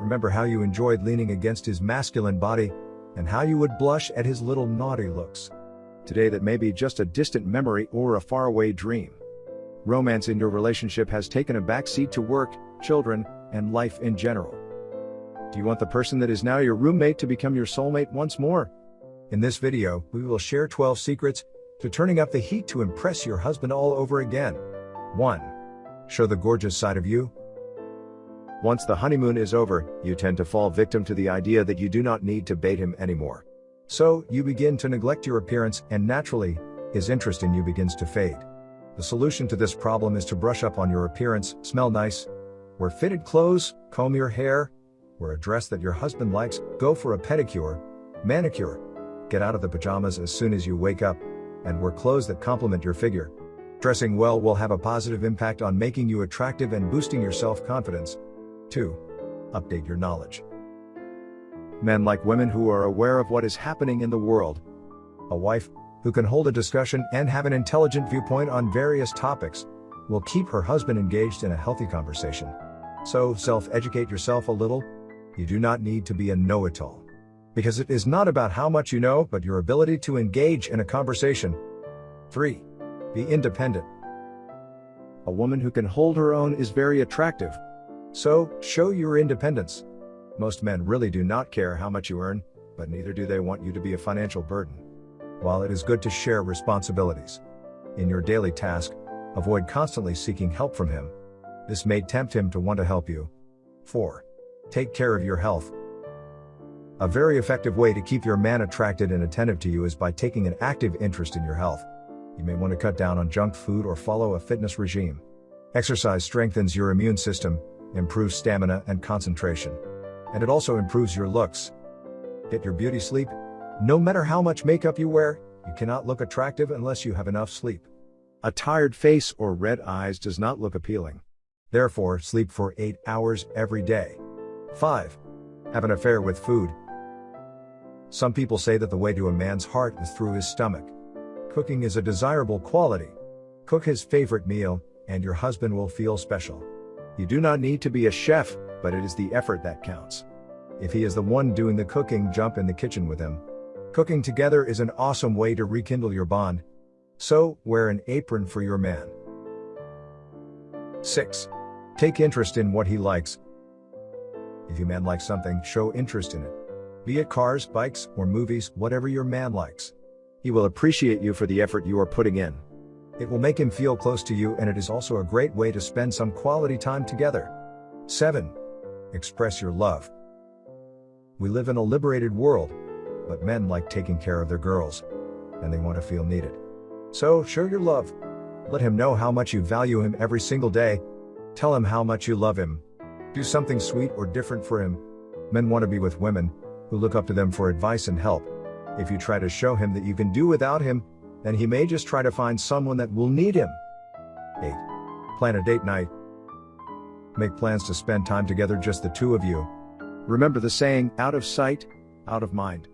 Remember how you enjoyed leaning against his masculine body, and how you would blush at his little naughty looks. Today, that may be just a distant memory or a faraway dream. Romance in your relationship has taken a backseat to work, children, and life in general. Do you want the person that is now your roommate to become your soulmate once more? In this video, we will share 12 secrets to turning up the heat to impress your husband all over again. 1. Show the gorgeous side of you. Once the honeymoon is over, you tend to fall victim to the idea that you do not need to bait him anymore. So, you begin to neglect your appearance and naturally, his interest in you begins to fade. The solution to this problem is to brush up on your appearance, smell nice, wear fitted clothes, comb your hair, wear a dress that your husband likes, go for a pedicure, manicure, get out of the pajamas as soon as you wake up, and wear clothes that complement your figure. Dressing well will have a positive impact on making you attractive and boosting your self-confidence. 2. Update your knowledge. Men like women who are aware of what is happening in the world. A wife, who can hold a discussion and have an intelligent viewpoint on various topics, will keep her husband engaged in a healthy conversation. So, self-educate yourself a little. You do not need to be a know-it-all. Because it is not about how much you know, but your ability to engage in a conversation. 3. Be independent. A woman who can hold her own is very attractive. So, show your independence. Most men really do not care how much you earn, but neither do they want you to be a financial burden. While it is good to share responsibilities in your daily task, avoid constantly seeking help from him. This may tempt him to want to help you. 4. Take care of your health. A very effective way to keep your man attracted and attentive to you is by taking an active interest in your health. You may want to cut down on junk food or follow a fitness regime. Exercise strengthens your immune system, improves stamina and concentration. And it also improves your looks. Get your beauty sleep. No matter how much makeup you wear, you cannot look attractive unless you have enough sleep. A tired face or red eyes does not look appealing. Therefore, sleep for 8 hours every day. 5. Have an affair with food. Some people say that the way to a man's heart is through his stomach. Cooking is a desirable quality. Cook his favorite meal, and your husband will feel special. You do not need to be a chef, but it is the effort that counts. If he is the one doing the cooking, jump in the kitchen with him. Cooking together is an awesome way to rekindle your bond. So, wear an apron for your man. 6. Take interest in what he likes. If your man likes something, show interest in it. Be it cars, bikes, or movies, whatever your man likes. He will appreciate you for the effort you are putting in. It will make him feel close to you and it is also a great way to spend some quality time together. 7. Express your love. We live in a liberated world, but men like taking care of their girls, and they want to feel needed. So, show your love. Let him know how much you value him every single day. Tell him how much you love him. Do something sweet or different for him. Men want to be with women who look up to them for advice and help. If you try to show him that you can do without him, then he may just try to find someone that will need him. 8. Plan a date night. Make plans to spend time together just the two of you. Remember the saying, out of sight, out of mind.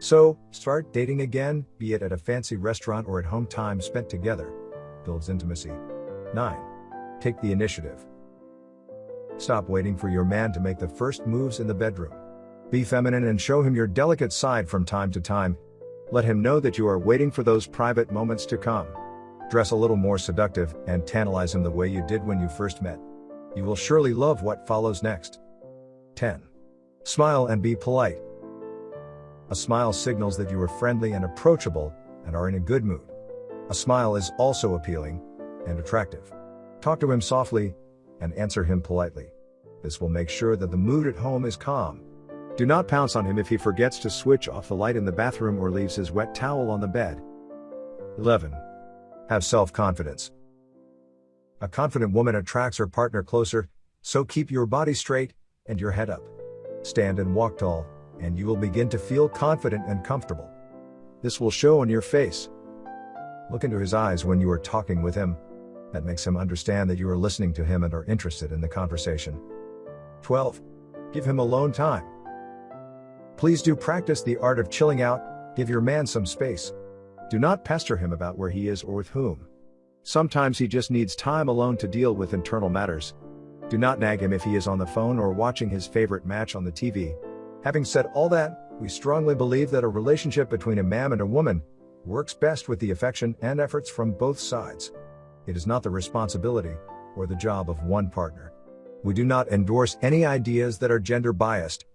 So, start dating again, be it at a fancy restaurant or at home time spent together. Builds intimacy. 9. Take the initiative. Stop waiting for your man to make the first moves in the bedroom. Be feminine and show him your delicate side from time to time. Let him know that you are waiting for those private moments to come. Dress a little more seductive and tantalize him the way you did when you first met. You will surely love what follows next. 10. Smile and be polite. A smile signals that you are friendly and approachable and are in a good mood. A smile is also appealing and attractive. Talk to him softly and answer him politely. This will make sure that the mood at home is calm. Do not pounce on him if he forgets to switch off the light in the bathroom or leaves his wet towel on the bed. 11. Have self-confidence. A confident woman attracts her partner closer, so keep your body straight and your head up. Stand and walk tall, and you will begin to feel confident and comfortable. This will show on your face. Look into his eyes when you are talking with him. That makes him understand that you are listening to him and are interested in the conversation. 12. Give him alone time. Please do practice the art of chilling out, give your man some space. Do not pester him about where he is or with whom. Sometimes he just needs time alone to deal with internal matters. Do not nag him if he is on the phone or watching his favorite match on the TV. Having said all that, we strongly believe that a relationship between a man and a woman works best with the affection and efforts from both sides. It is not the responsibility or the job of one partner. We do not endorse any ideas that are gender biased